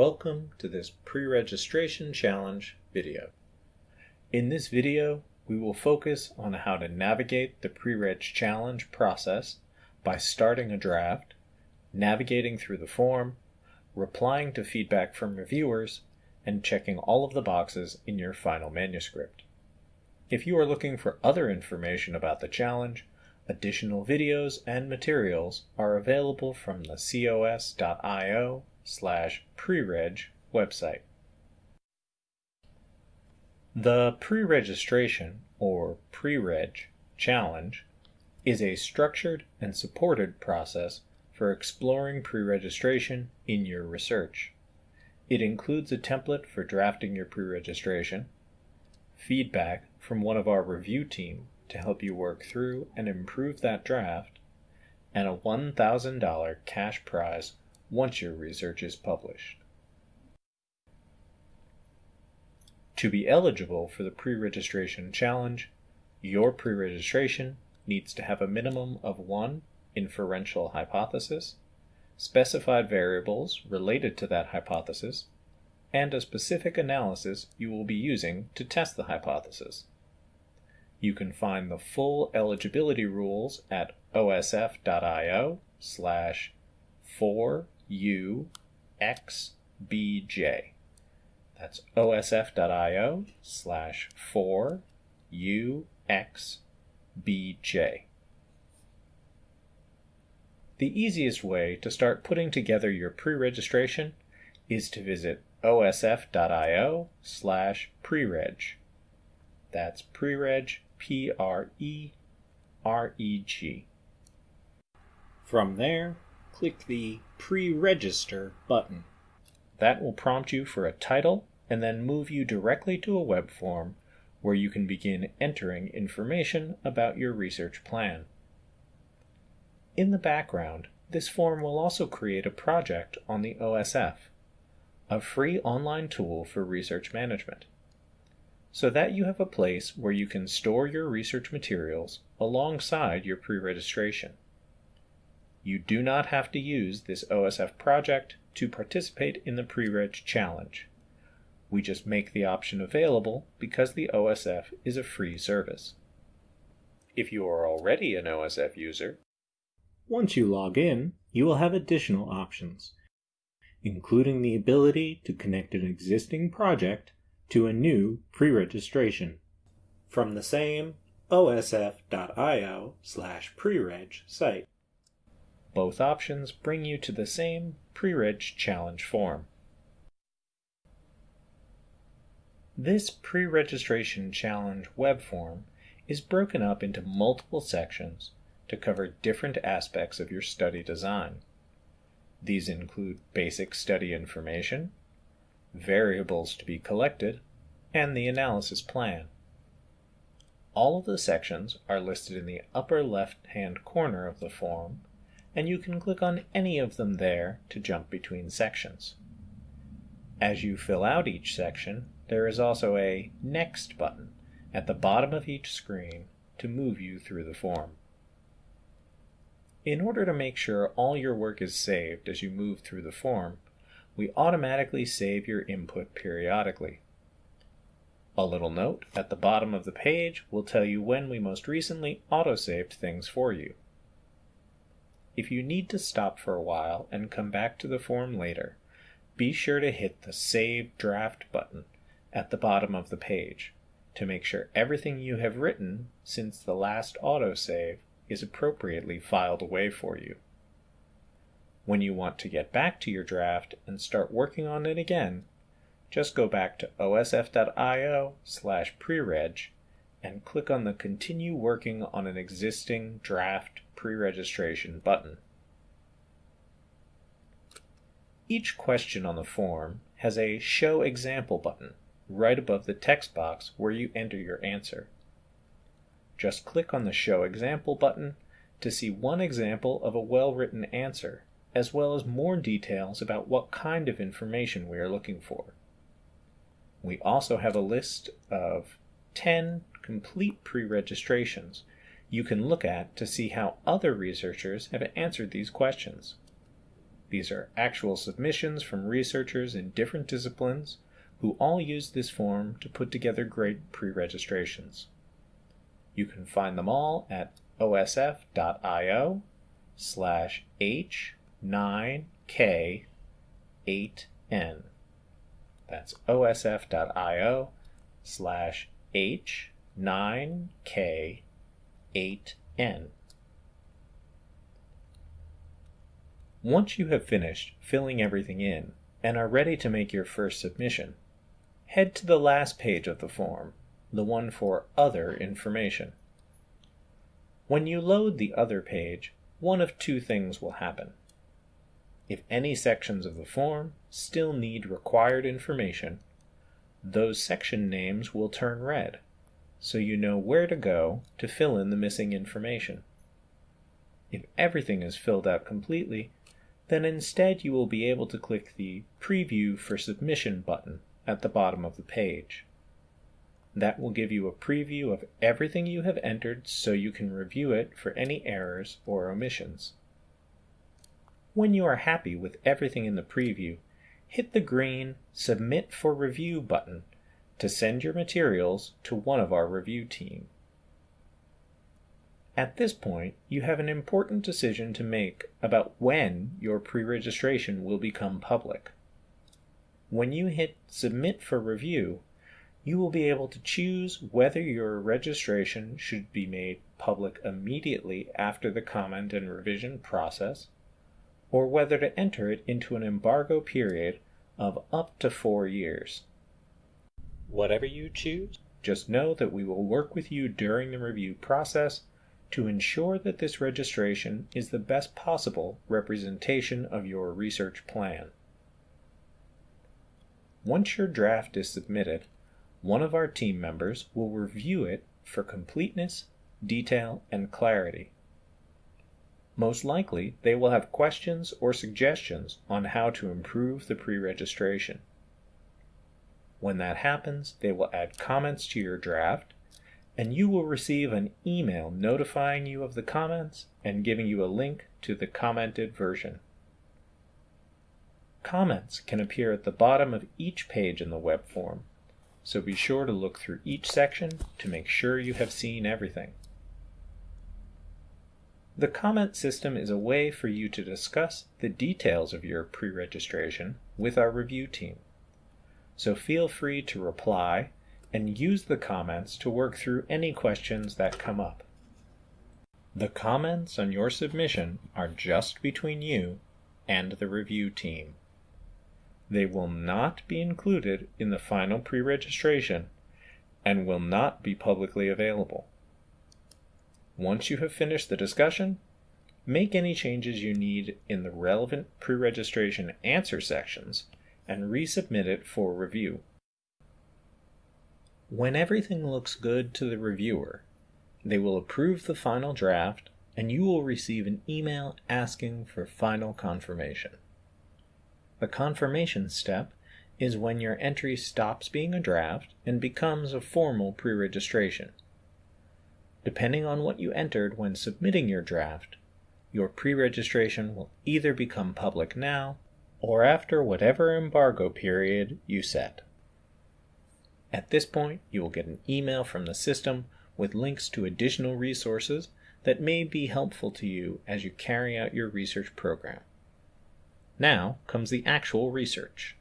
Welcome to this pre-registration challenge video. In this video, we will focus on how to navigate the pre-reg challenge process by starting a draft, navigating through the form, replying to feedback from reviewers, and checking all of the boxes in your final manuscript. If you are looking for other information about the challenge, additional videos and materials are available from the cos.io slash prereg website. The pre-registration or pre-reg challenge is a structured and supported process for exploring pre-registration in your research. It includes a template for drafting your pre-registration, feedback from one of our review team to help you work through and improve that draft, and a $1,000 cash prize once your research is published. To be eligible for the pre-registration challenge, your pre-registration needs to have a minimum of one inferential hypothesis, specified variables related to that hypothesis, and a specific analysis you will be using to test the hypothesis. You can find the full eligibility rules at osf.io slash 4 UXBJ. That's osf.io slash 4UXBJ. The easiest way to start putting together your pre-registration is to visit osf.io slash prereg. That's prereg, P-R-E-R-E-G. From there, click the Pre-Register button. That will prompt you for a title and then move you directly to a web form where you can begin entering information about your research plan. In the background, this form will also create a project on the OSF, a free online tool for research management, so that you have a place where you can store your research materials alongside your pre-registration. You do not have to use this OSF project to participate in the pre-reg challenge. We just make the option available because the OSF is a free service. If you are already an OSF user, once you log in, you will have additional options, including the ability to connect an existing project to a new pre-registration from the same osf.io slash prereg site. Both options bring you to the same pre-reg challenge form. This pre-registration challenge web form is broken up into multiple sections to cover different aspects of your study design. These include basic study information, variables to be collected, and the analysis plan. All of the sections are listed in the upper left-hand corner of the form and you can click on any of them there to jump between sections. As you fill out each section, there is also a Next button at the bottom of each screen to move you through the form. In order to make sure all your work is saved as you move through the form, we automatically save your input periodically. A little note at the bottom of the page will tell you when we most recently autosaved things for you. If you need to stop for a while and come back to the form later, be sure to hit the Save Draft button at the bottom of the page to make sure everything you have written since the last autosave is appropriately filed away for you. When you want to get back to your draft and start working on it again, just go back to osf.io slash prereg and click on the Continue Working on an Existing Draft Pre-Registration button. Each question on the form has a Show Example button right above the text box where you enter your answer. Just click on the Show Example button to see one example of a well-written answer, as well as more details about what kind of information we are looking for. We also have a list of 10 complete pre-registrations you can look at to see how other researchers have answered these questions. These are actual submissions from researchers in different disciplines who all use this form to put together great pre-registrations. You can find them all at osf.io slash h9k8n. That's osf.io slash h9k8n. Once you have finished filling everything in and are ready to make your first submission, head to the last page of the form, the one for Other Information. When you load the Other page, one of two things will happen. If any sections of the form still need required information, those section names will turn red, so you know where to go to fill in the missing information. If everything is filled out completely, then instead you will be able to click the Preview for Submission button at the bottom of the page. That will give you a preview of everything you have entered so you can review it for any errors or omissions. When you are happy with everything in the preview, hit the green Submit for Review button to send your materials to one of our review team. At this point, you have an important decision to make about when your pre-registration will become public. When you hit Submit for Review, you will be able to choose whether your registration should be made public immediately after the comment and revision process, or whether to enter it into an embargo period of up to four years. Whatever you choose, just know that we will work with you during the review process to ensure that this registration is the best possible representation of your research plan. Once your draft is submitted, one of our team members will review it for completeness, detail, and clarity. Most likely, they will have questions or suggestions on how to improve the pre-registration. When that happens, they will add comments to your draft, and you will receive an email notifying you of the comments and giving you a link to the commented version. Comments can appear at the bottom of each page in the web form, so be sure to look through each section to make sure you have seen everything. The comment system is a way for you to discuss the details of your pre-registration with our review team. So feel free to reply and use the comments to work through any questions that come up. The comments on your submission are just between you and the review team. They will not be included in the final pre-registration and will not be publicly available. Once you have finished the discussion, make any changes you need in the relevant pre-registration answer sections and resubmit it for review. When everything looks good to the reviewer, they will approve the final draft and you will receive an email asking for final confirmation. The confirmation step is when your entry stops being a draft and becomes a formal pre-registration. Depending on what you entered when submitting your draft, your pre-registration will either become public now or after whatever embargo period you set. At this point, you will get an email from the system with links to additional resources that may be helpful to you as you carry out your research program. Now comes the actual research.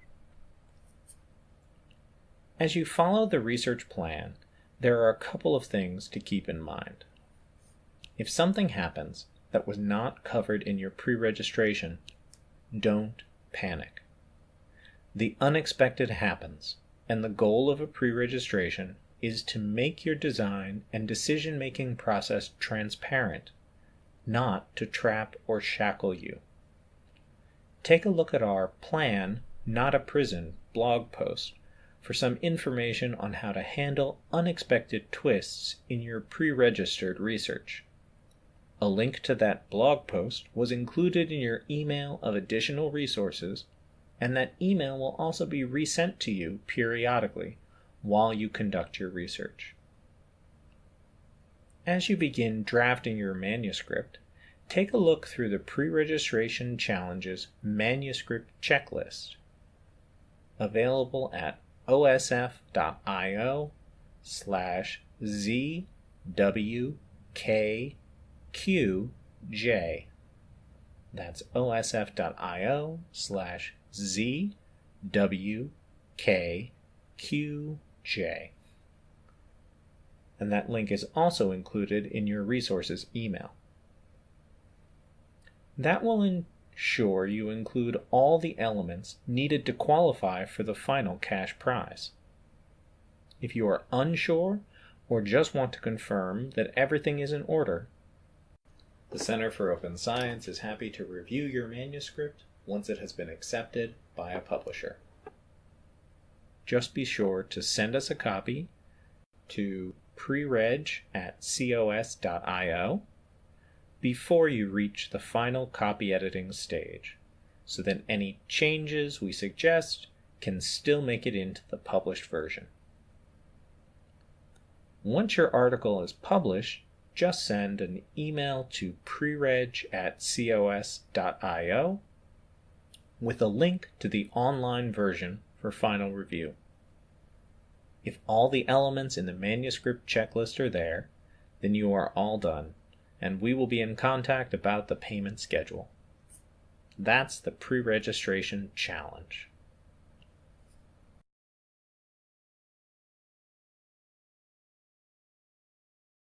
As you follow the research plan, there are a couple of things to keep in mind. If something happens that was not covered in your pre-registration, don't panic. The unexpected happens, and the goal of a pre-registration is to make your design and decision-making process transparent, not to trap or shackle you take a look at our Plan, Not a Prison blog post for some information on how to handle unexpected twists in your pre-registered research. A link to that blog post was included in your email of additional resources, and that email will also be resent to you periodically while you conduct your research. As you begin drafting your manuscript, take a look through the pre-registration challenges manuscript checklist available at osf.io slash zwkqj. That's osf.io slash zwkqj. And that link is also included in your resources email. That will ensure you include all the elements needed to qualify for the final cash prize. If you are unsure or just want to confirm that everything is in order, the Center for Open Science is happy to review your manuscript once it has been accepted by a publisher. Just be sure to send us a copy to prereg at cos.io before you reach the final copy editing stage, so that any changes we suggest can still make it into the published version. Once your article is published, just send an email to prereg at cos.io with a link to the online version for final review. If all the elements in the manuscript checklist are there, then you are all done, and we will be in contact about the payment schedule. That's the pre registration challenge.